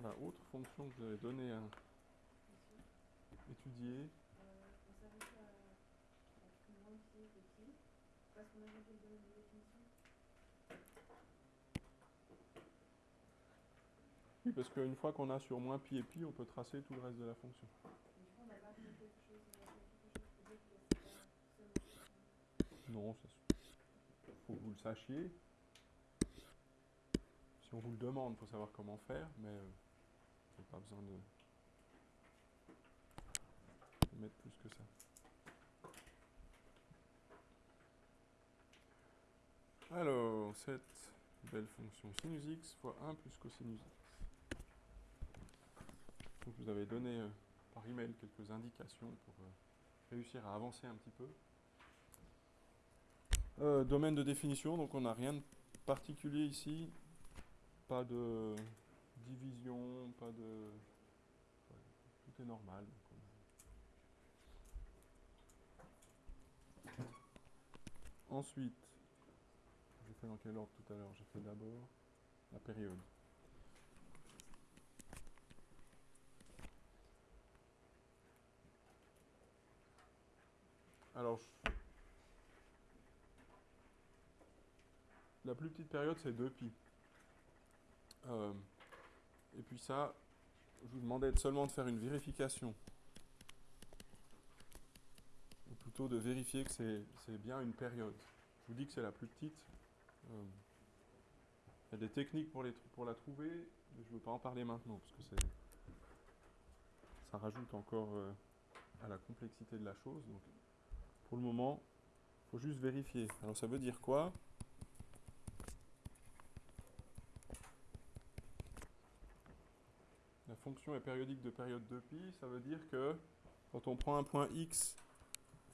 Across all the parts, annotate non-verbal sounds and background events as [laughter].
Voilà, autre fonction que avez donnée à étudier. Domaine de définition. Oui, parce qu'une fois qu'on a sur moins pi et pi, on peut tracer tout le reste de la fonction. Mais du coup, on n'a pas fait quelque chose, on a fait quelque chose pour dire que c'est pas seulement Non, ça faut que vous le sachiez. Si on vous le demande, il faut savoir comment faire, mais pas besoin de, mettre plus que ça. Alors, cette belle fonction sinus x fois 1 plus cosinus x. Donc vous avez donné euh, par email quelques indications pour euh, réussir à avancer un petit peu. Euh, domaine de définition, donc on n'a rien de particulier ici. Pas de division, pas de... tout est normal. Ensuite, j'ai fait dans quel ordre tout à l'heure? J'ai fait d'abord la période. Alors, la plus petite période, c'est 2 pi. Euh, et puis ça, je vous demandais de- seulement de faire une vérification. Ou plutôt de vérifier que c'est bien une période. Je vous dis que c'est la plus petite. Euh, Il y a des techniques pour, la trouver, mais je ne veux pas en parler maintenant, parce que ça rajoute encore euh, à la complexité de la chose. Donc, pour le moment, il faut juste vérifier. Alors ça veut dire quoi? Fonction est périodique de période de pi, ça veut dire que quand on prend un point x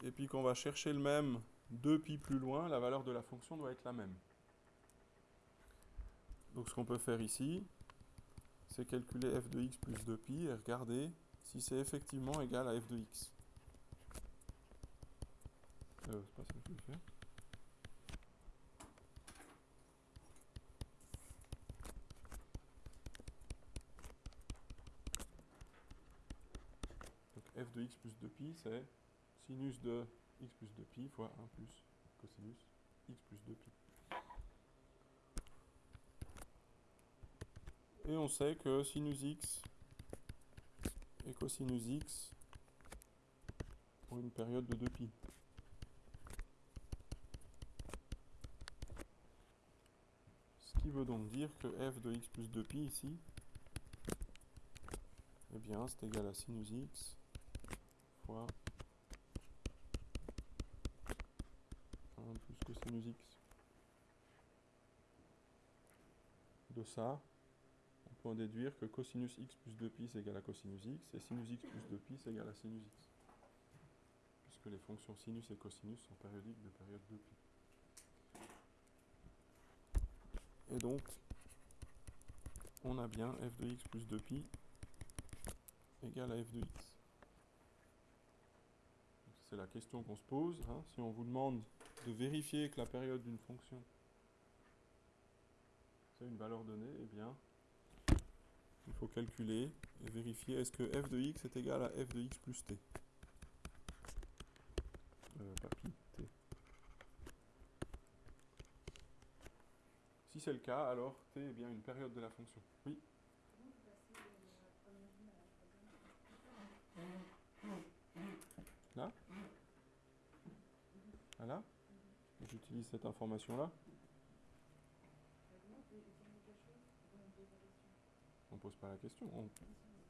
et puis qu'on va chercher le même 2 pi plus loin, la valeur de la fonction doit être la même. Donc ce qu'on peut faire ici, c'est calculer f de x plus 2 pi et regarder si c'est effectivement égal à f de x. Euh, c'est pas ça que je faire. F de x plus 2pi, c'est sinus de x plus 2pi fois 1 plus cosinus x plus 2pi. Et on sait que sinus x et cosinus x ont une période de 2pi. Ce qui veut donc dire que f de x plus 2pi ici, eh bien c'est égal à sinus x fois 1 plus cosinus x. De ça, on peut en déduire que cosinus x plus 2pi c'est égal à cosinus x et sinus x plus 2pi c'est égal à sinus x. Puisque les fonctions sinus et cosinus sont périodiques de période 2pi. Et donc, on a bien f de x plus 2pi égale à f de x. C'est la question qu'on se pose. hein. Si on vous demande de vérifier que la période d'une fonction c'est une valeur donnée, eh bien, il faut calculer et vérifier est-ce que f de x est égal à f de x plus t? Euh. Si c'est le cas, alors t est bien une période de la fonction. Oui Comment vous passez de la première ligne à la troisième Voilà. J'utilise cette information-là. On pose pas la question. On-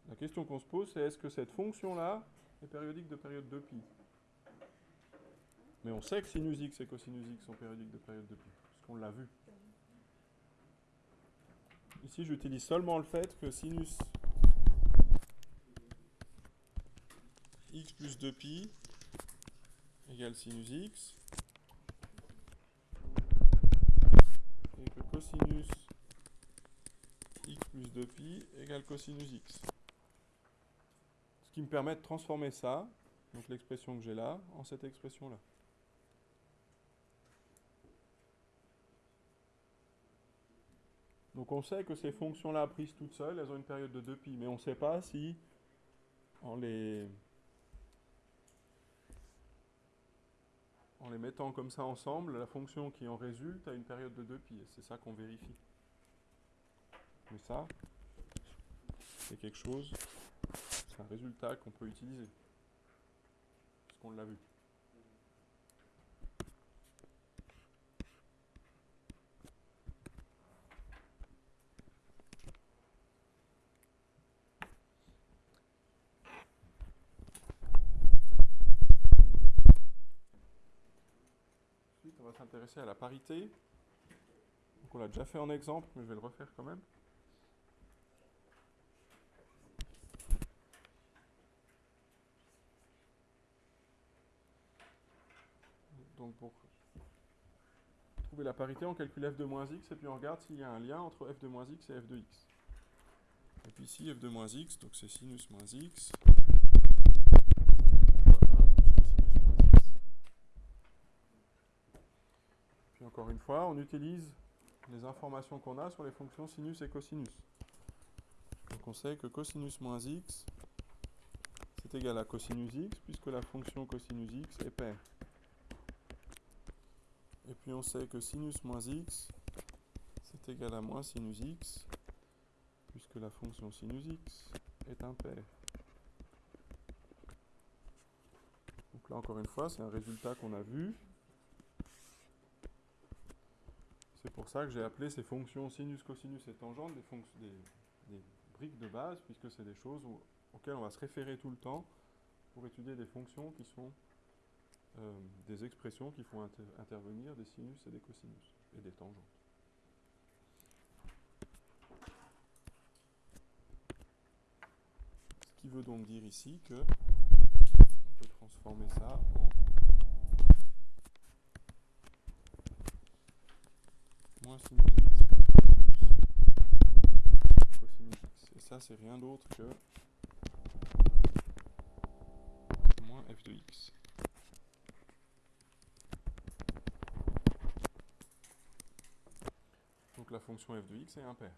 La question qu'on se pose, c'est est-ce que cette fonction-là est périodique de période 2pi Mais on sait que sinus x et cosinus x sont périodiques de période 2pi, puisqu'on l'a vu. Ici, j'utilise seulement le fait que sinus x plus 2pi égale sinus x et que cosinus x plus 2pi égale cosinus x. Ce qui me permet de transformer ça, donc l'expression que j'ai là, en cette expression-là. Donc on sait que ces fonctions-là prises toutes seules, elles ont une période de 2pi, mais on ne sait pas si en les, en les mettant comme ça ensemble, la fonction qui en résulte a une période de 2pi, et c'est ça qu'on vérifie. Mais ça, c'est quelque chose, c'est un résultat qu'on peut utiliser, parce qu'on l'a vu. S'intéresser à la parité. Donc on l'a déjà fait en exemple, mais je vais le refaire quand même. Donc pour trouver la parité, on calcule f de moins x et puis on regarde s'il y a un lien entre f de moins x et f de x. Et puis ici, f de moins x, donc c'est sinus moins x. Puis encore une fois, on utilise les informations qu'on a sur les fonctions sinus et cosinus. Donc on sait que cosinus moins x, c'est égal à cosinus x, puisque la fonction cosinus x est paire. Et puis on sait que sinus moins x, c'est égal à moins sinus x, puisque la fonction sinus x est impaire. Donc là encore une fois, c'est un résultat qu'on a vu. C'est pour ça que j'ai appelé ces fonctions sinus, cosinus et tangente des, briques de base, puisque c'est des choses auxquelles on va se référer tout le temps pour étudier des fonctions qui sont euh, des expressions qui font inter intervenir des sinus et des cosinus et des tangentes. Ce qui veut donc dire ici que on peut transformer ça en moins sinus x fois 1 plus cosinus x. Et ça, c'est rien d'autre que moins f de x. Donc la fonction f de x est impaire.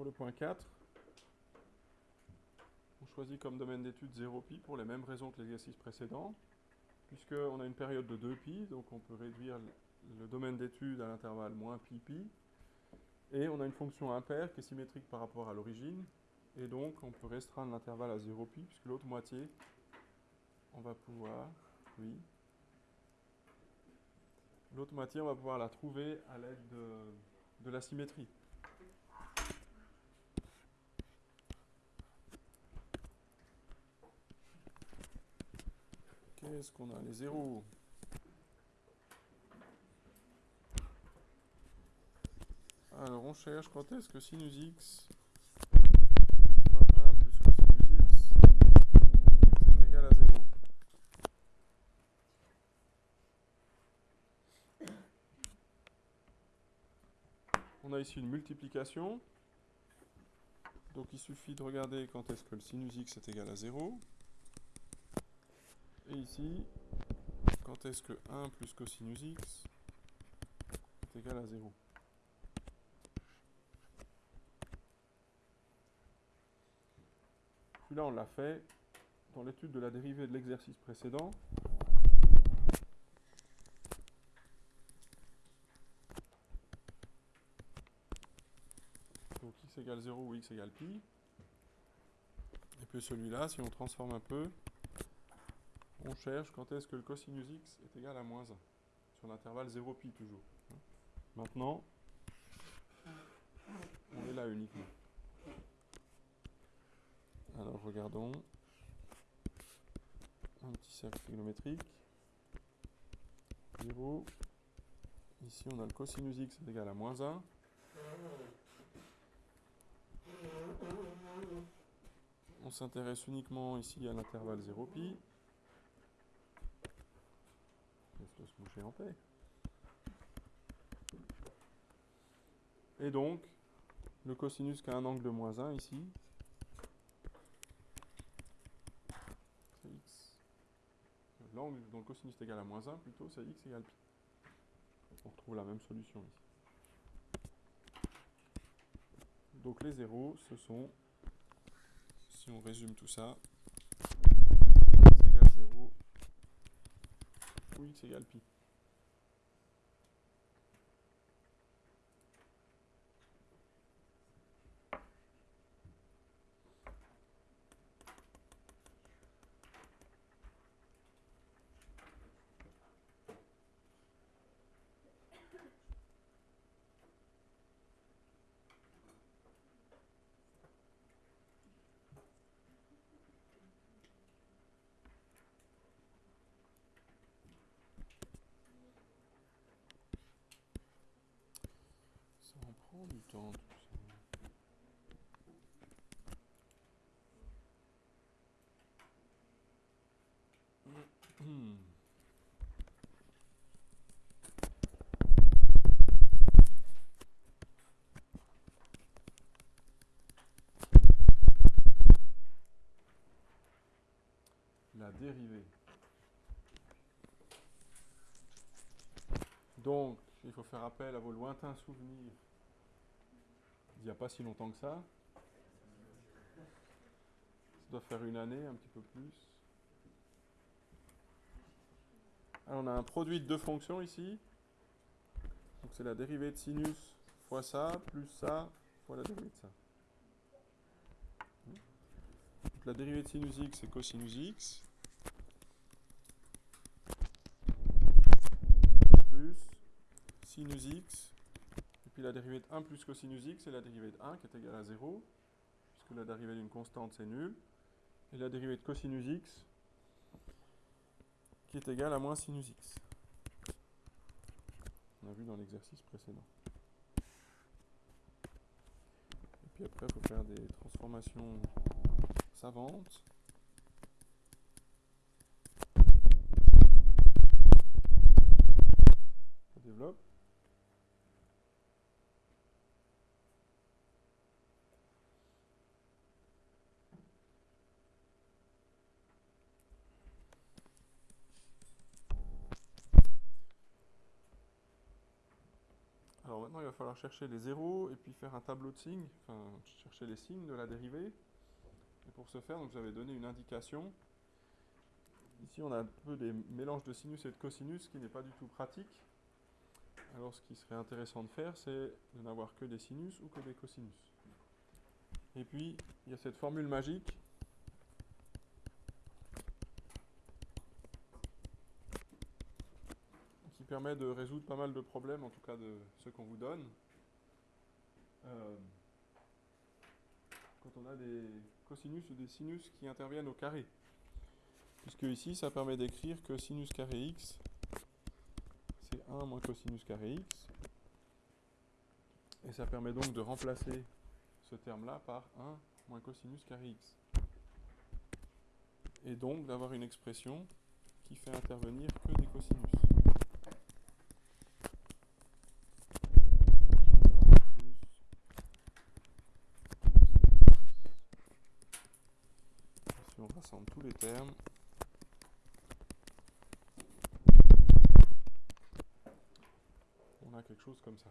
Pour le point 4, on choisit comme domaine d'étude 0pi pour les mêmes raisons que l'exercice précédent, puisqu'on a une période de 2pi, donc on peut réduire le domaine d'étude à l'intervalle moins pi pi, et on a une fonction impaire qui est symétrique par rapport à l'origine, et donc on peut restreindre l'intervalle à 0pi, puisque l'autre moitié, on va pouvoir, oui, l'autre moitié, on va pouvoir la trouver à l'aide de, de la symétrie. Qu'est-ce qu'on a Les zéros. Alors on cherche quand est-ce que sinus x fois 1 plus cosinus x c'est égal à 0. On a ici une multiplication. Donc il suffit de regarder quand est-ce que le sinus x est égal à 0. Et ici, quand est-ce que 1 plus cosinus x est égal à 0. Celui-là, on l'a fait dans l'étude de la dérivée de l'exercice précédent. Donc x égale 0 ou x égale pi. Et puis celui-là, si on transforme un peu, on cherche quand est-ce que le cosinus x est égal à moins 1, sur l'intervalle 0 pi toujours. Maintenant, on est là uniquement. Alors regardons. Un petit cercle trigonométrique. 0. Ici on a le cosinus x est égal à moins 1. On s'intéresse uniquement ici à l'intervalle 0 pi. Se moucher en paix. Et donc, le cosinus qui a un angle de moins 1 ici, c'est x. L'angle dont le cosinus est égal à moins 1, plutôt, c'est x égale pi. On retrouve la même solution ici. Donc les zéros, ce sont, si on résume tout ça, x égale 0 ou x égale pi. Ça en prend La dérivée. Donc, il faut faire appel à vos lointains souvenirs il n'y a pas si longtemps que ça. Ça doit faire une année, un petit peu plus. Alors on a un produit de deux fonctions ici. Donc c'est la dérivée de sinus fois ça, plus ça, fois la dérivée de ça. La dérivée de sinus x, c'est cosinus x. Plus sinus x la dérivée de 1 plus cosinus x, c'est la dérivée de 1 qui est égale à 0, puisque la dérivée d'une constante, c'est nul. Et la dérivée de cosinus x, qui est égale à moins sinus x. On a vu dans l'exercice précédent. Et puis après, il faut faire des transformations savantes. On développe. Alors maintenant, il va falloir chercher les zéros et puis faire un tableau de signes, enfin chercher les signes de la dérivée. Et pour ce faire, donc, avez donné une indication. Ici, on a un peu des mélanges de sinus et de cosinus, ce qui n'est pas du tout pratique. Alors, ce qui serait intéressant de faire, c'est de n'avoir que des sinus ou que des cosinus. Et puis, il y a cette formule magique qui permet de résoudre pas mal de problèmes, en tout cas de ceux qu'on vous donne. Euh, quand on a des cosinus ou des sinus qui interviennent au carré. Puisque ici, ça permet d'écrire que sinus carré x, c'est 1 moins cosinus carré x. Et ça permet donc de remplacer ce terme-là par 1 moins cosinus carré x. Et donc d'avoir une expression qui fait intervenir que des cosinus. Tous les termes, on a quelque chose comme ça.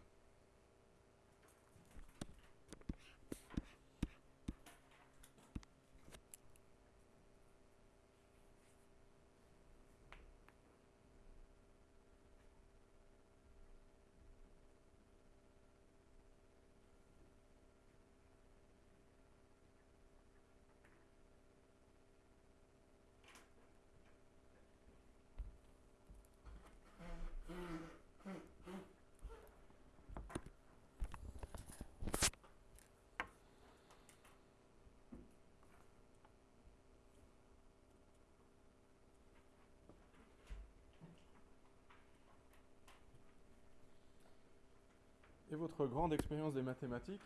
Et votre grande expérience des mathématiques,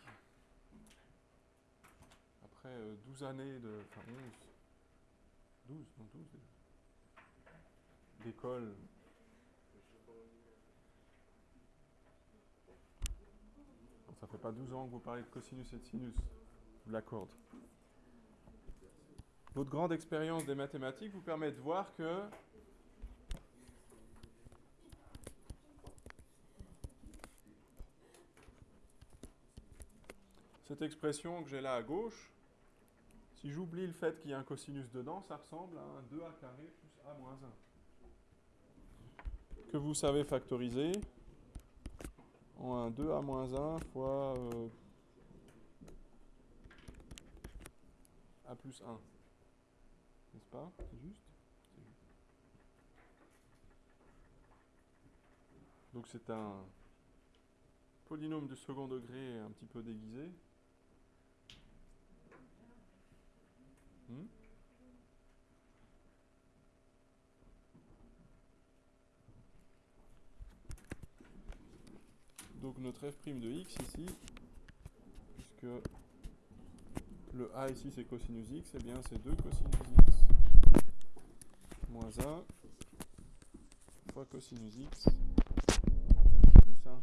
après euh, 12 années de. Enfin 11. 12, non 12 déjà. D'école. Ça fait pas 12 ans que vous parlez de cosinus et de sinus, vous l'accorde. Votre grande expérience des mathématiques vous permet de voir que cette expression que j'ai là à gauche, si j'oublie le fait qu'il y a un cosinus dedans, ça ressemble à un 2a carré plus a moins 1. Que vous savez factoriser en un 2a moins 1 fois euh, a plus 1. N'est-ce pas? C'est juste. Donc c'est un polynôme de second degré un petit peu déguisé. Hmm Donc notre f' de x ici, puisque le a ici c'est cosinus x, et bien c'est 2 cosinus x moins 1 fois cosinus x plus 1.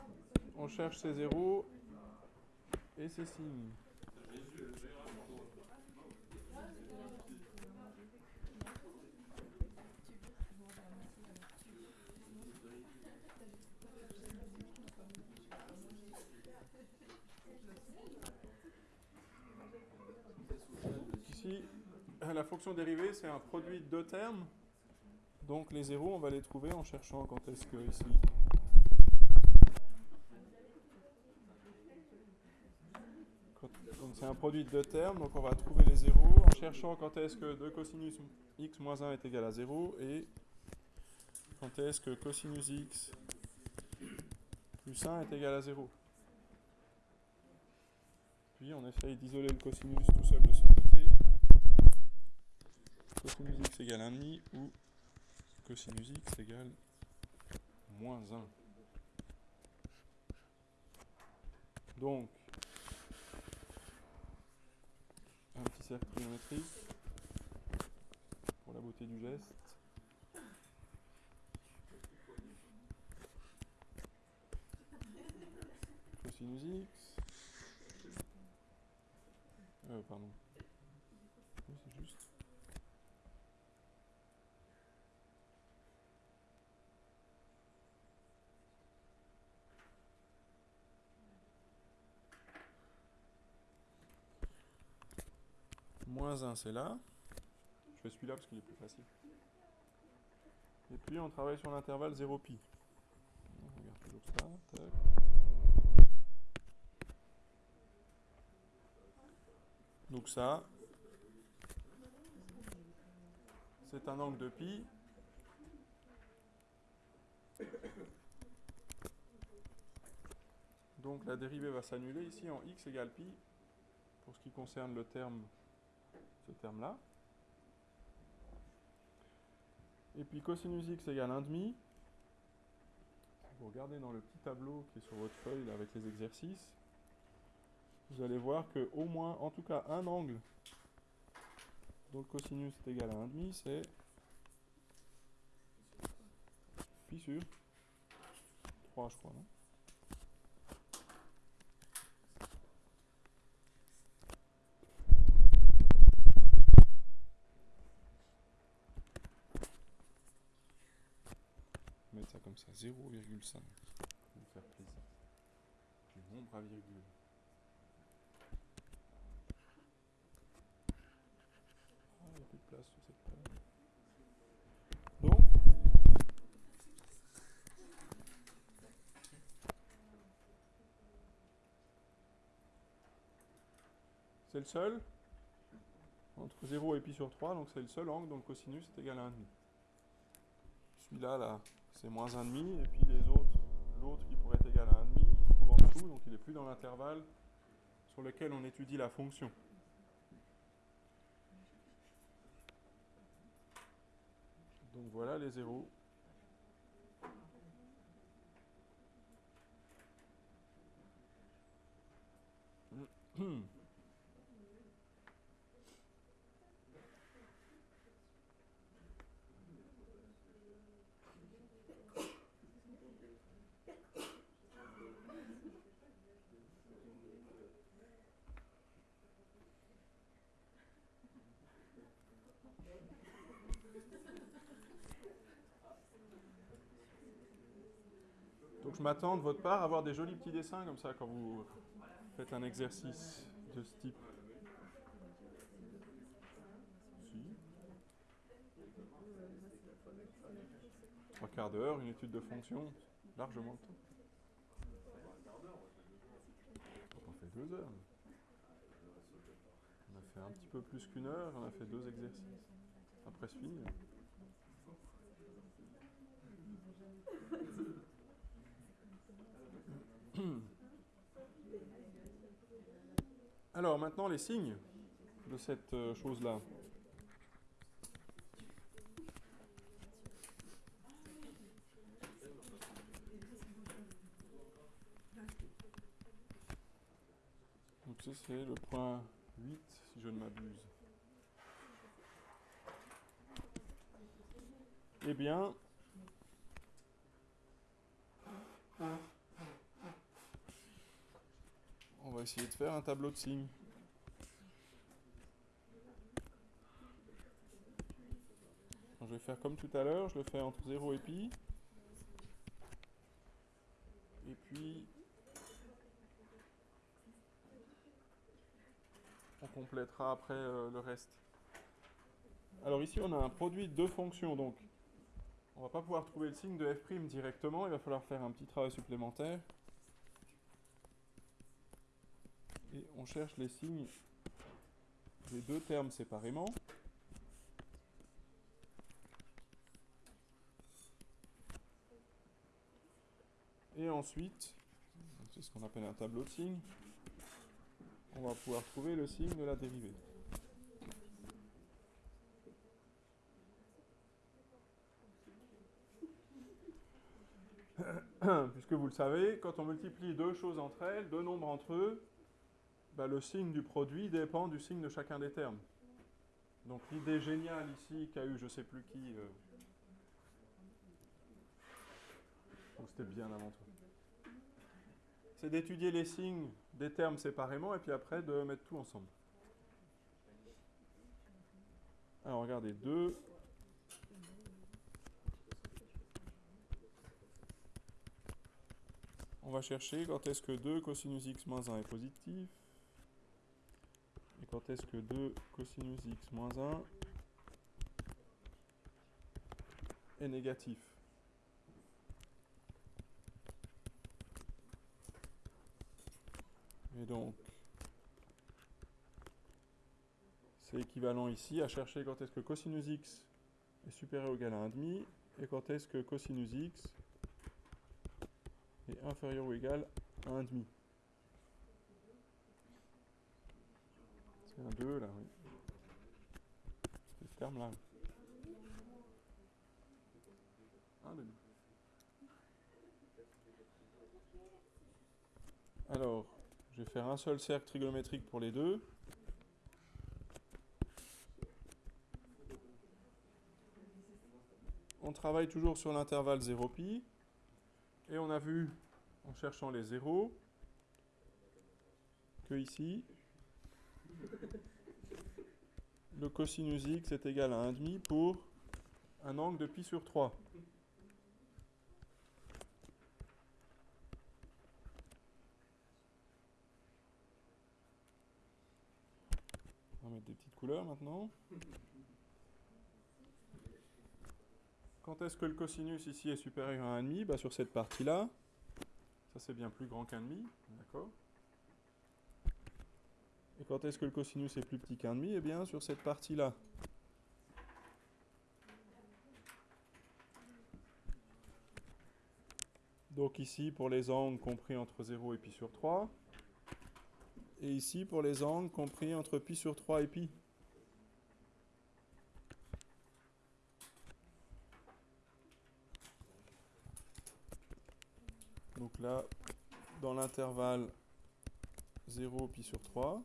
on cherche ses zéros et ses signes. Ici, la fonction dérivée, c'est un produit de deux termes. Donc les zéros, on va les trouver en cherchant quand est-ce que ici. Quand- donc c'est un produit de deux termes, donc on va trouver les zéros en cherchant quand est-ce que 2 cosinus x moins 1 est égal à 0 et quand est-ce que cosinus x plus 1 est égal à 0. Puis on essaye d'isoler le cosinus tout seul de son côté. Cosinus x égale 1,5 ou cosinus x égale moins 1. Donc, un petit cercle trigonométrique pour la beauté du geste. Cosinus x. Euh, pardon. Oui, c'est juste. Moins 1, c'est là. Je fais celui-là parce qu'il est plus facile. Et puis on travaille sur l'intervalle 0 pi. Donc ça, c'est un angle de pi. Donc la dérivée va s'annuler ici en x égale pi. pour ce qui concerne le terme, ce terme-là. Et puis cosinus x égale 1,5. Vous regardez dans le petit tableau qui est sur votre feuille avec les exercices, vous allez voir que au moins, en tout cas, un angle dont le cosinus est égal à 1,5, c'est pi sur 3, je crois, non mettre ça comme ça, 0,5. Pour me faire plaisir. Du nombre à virgule. Ah, il n'y a plus de place sur cette page. Donc, c'est le seul entre 0 et pi sur 3, donc c'est le seul angle dont le cosinus est égal à 1,5. Celui-là, là, c'est moins 1,5, et puis les autres, l'autre qui pourrait être égal à 1,5, il se trouve en dessous, donc il n'est plus dans l'intervalle sur lequel on étudie la fonction. Donc voilà les zéros. [clears throat] Donc je m'attends de votre part à avoir des jolis petits dessins comme ça quand vous faites un exercice de ce type. Trois quarts d'heure, une étude de fonction, largement le temps. On fait deux heures. On a fait un petit peu plus qu'une heure, on a fait deux exercices. Après c'est fini. Alors maintenant les signes de cette euh, chose-là. Donc ça c'est le point 8 si je ne m'abuse. Eh bien, on va essayer de faire un tableau de signes. je vais faire comme tout à l'heure, je le fais entre 0 et pi. Et puis, on complétera après euh, le reste. Alors ici, on a un produit de fonctions, donc on va pas pouvoir trouver le signe de f' directement, il va falloir faire un petit travail supplémentaire. Et on cherche les signes des deux termes séparément. Et ensuite, c'est ce qu'on appelle un tableau de signes, on va pouvoir trouver le signe de la dérivée. [coughs] Puisque vous le savez, quand on multiplie deux choses entre elles, deux nombres entre eux, bah, le signe du produit dépend du signe de chacun des termes. Donc l'idée géniale ici qu'a eu je sais plus qui, euh, c'était bien avant toi, c'est d'étudier les signes des termes séparément et puis après de mettre tout ensemble. Alors regardez, 2 On va chercher quand est-ce que 2 cosinus x moins 1 est positif. Et quand est-ce que 2 cosinus x moins 1 est négatif. Et donc, c'est équivalent ici à chercher quand est-ce que cosinus x est supérieur ou égal à 1,5 et quand est-ce que cosinus x est inférieur ou égal à 1,5. 2 là, oui. C'est ce terme-là. Un demi. Alors, je vais faire un seul cercle trigonométrique pour les deux. On travaille toujours sur l'intervalle 0pi. Et on a vu, en cherchant les zéros, que ici, [laughs] le cosinus x est égal à 1,5 pour un angle de pi sur 3. On va mettre des petites couleurs maintenant. Quand est-ce que le cosinus ici est supérieur à 1,5 bah Sur cette partie-là, ça c'est bien plus grand qu'un demi, d'accord? Et quand est-ce que le cosinus est plus petit qu'un demi? Eh bien sur cette partie-là. Donc ici pour les angles compris entre 0 et pi sur 3. Et ici pour les angles compris entre pi sur 3 et pi. Donc là, dans l'intervalle 0 pi sur 3.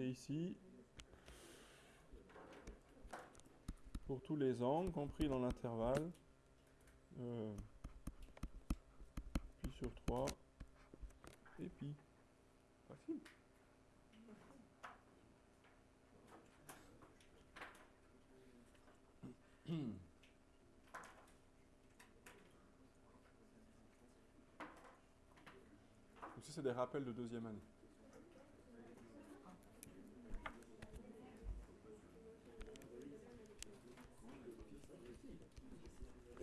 Et ici, pour tous les angles compris dans l'intervalle euh, pi sur 3 et pi. Facile. Donc c'est des rappels de deuxième année.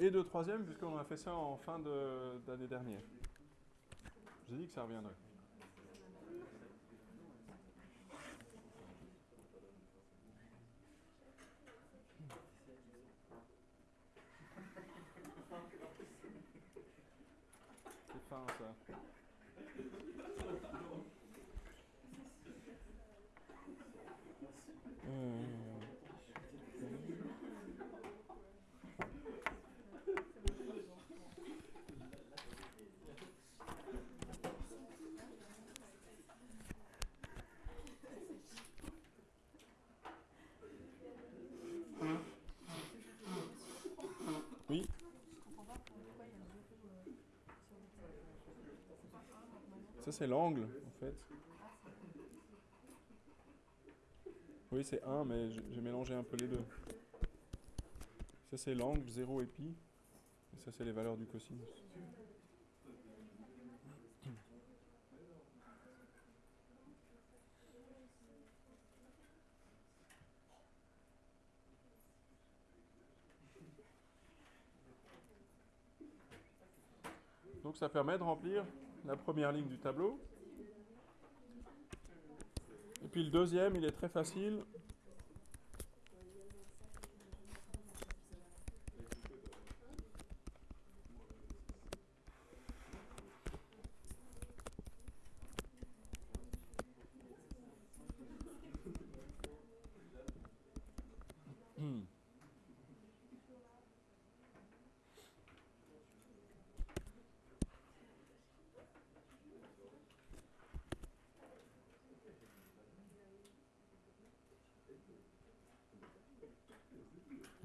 Et de troisième, puisqu'on a fait ça en fin d'année dernière. J'ai dit que ça reviendrait. C'est fin ça. Oui. Ça c'est l'angle en fait. Oui c'est 1 mais j'ai mélangé un peu les deux. Ça c'est l'angle 0 et pi. Et ça c'est les valeurs du cosinus. Donc ça permet de remplir la première ligne du tableau. Et puis le deuxième, il est très facile.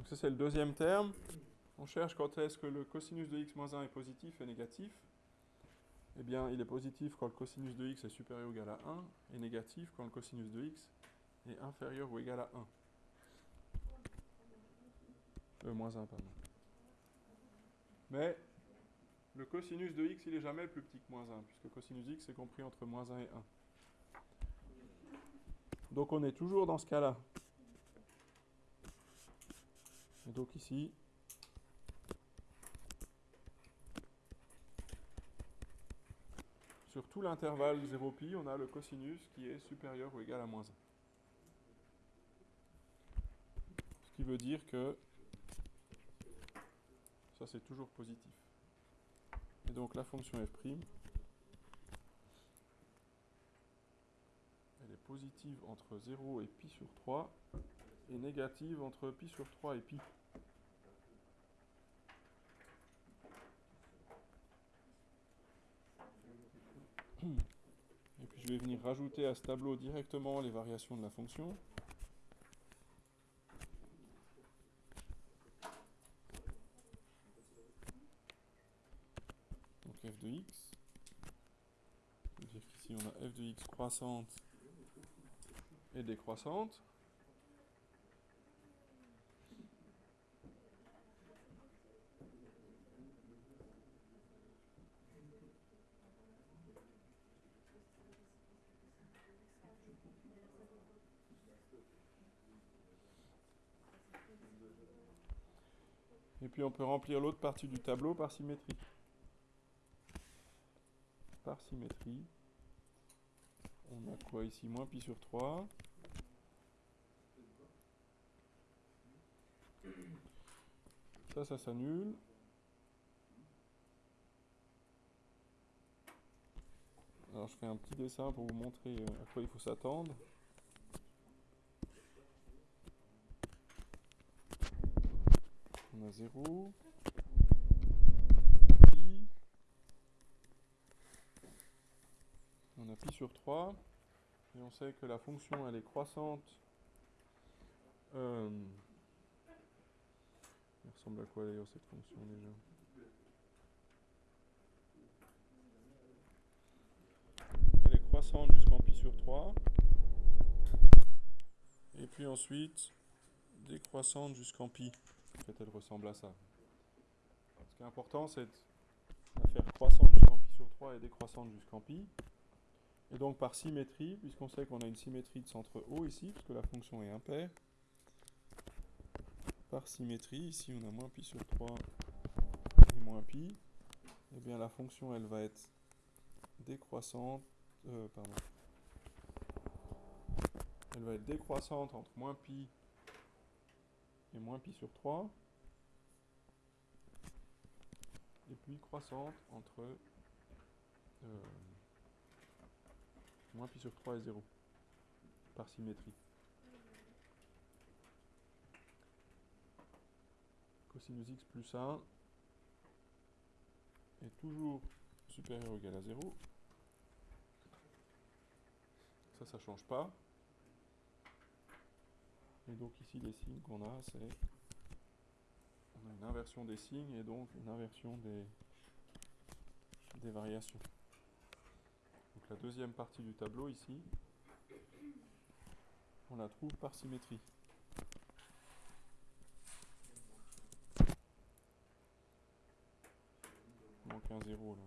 Donc ça c'est le deuxième terme. On cherche quand est-ce que le cosinus de x moins 1 est positif et négatif. Eh bien, il est positif quand le cosinus de x est supérieur ou égal à 1 et négatif quand le cosinus de x est inférieur ou égal à 1. Euh, moins 1, pardon. Mais le cosinus de x, il n'est jamais plus petit que moins 1, puisque cosinus x est compris entre moins 1 et 1. Donc on est toujours dans ce cas-là. Et donc ici, sur tout l'intervalle 0pi, on a le cosinus qui est supérieur ou égal à moins 1. Ce qui veut dire que ça c'est toujours positif. Et donc la fonction f', elle est positive entre 0 et pi sur 3 et négative entre pi sur 3 et pi. Et puis je vais venir rajouter à ce tableau directement les variations de la fonction. Donc f de x. Dire qu'ici on a f de x croissante et décroissante. Et on peut remplir l'autre partie du tableau par symétrie. Par symétrie. On a quoi ici? Moins pi sur 3. Ça, ça s'annule. Alors je fais un petit dessin pour vous montrer euh, à quoi il faut s'attendre. On a 0, pi, on a pi sur 3, et on sait que la fonction elle est croissante. Euh, elle ressemble à quoi d'ailleurs cette fonction déjà? Elle est croissante jusqu'en pi sur 3. Et puis ensuite décroissante jusqu'en pi. Fait, elle ressemble à ça. Ce qui est important, c'est de la faire croissante jusqu'en pi sur 3 et décroissante jusqu'en pi. Et donc par symétrie, puisqu'on sait qu'on a une symétrie de centre O ici, puisque la fonction est impaire, par symétrie, ici on a moins pi sur 3 et moins pi, et eh bien la fonction elle va être décroissante, euh, pardon, elle va être décroissante entre moins pi et moins pi sur 3. Et puis croissante entre euh, moins pi sur 3 et 0 par symétrie. Cosinus x plus 1 est toujours supérieur ou égal à 0. Ça, ça ne change pas. Et donc ici, les signes qu'on a, c'est une inversion des signes et donc une inversion des, variations. Donc la deuxième partie du tableau ici, on la trouve par symétrie. Manque un zéro là.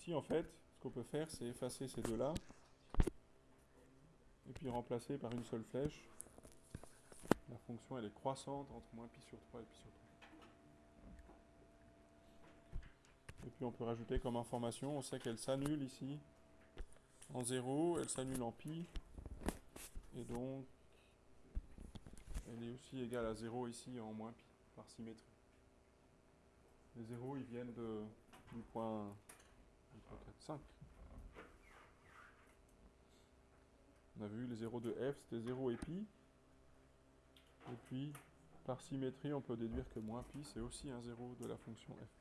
Ici, en fait, ce qu'on peut faire, c'est effacer ces deux-là. Et puis remplacer par une seule flèche. La fonction, elle est croissante entre moins pi sur 3 et pi sur 3. Et puis on peut rajouter comme information, on sait qu'elle s'annule ici en 0, elle s'annule en pi. Et donc, elle est aussi égale à 0 ici en moins pi, par symétrie. Les 0, ils viennent de, du point 5. On a vu les 0 de f, c'était 0 et pi. Et puis, par symétrie, on peut déduire que moins pi, c'est aussi un 0 de la fonction f.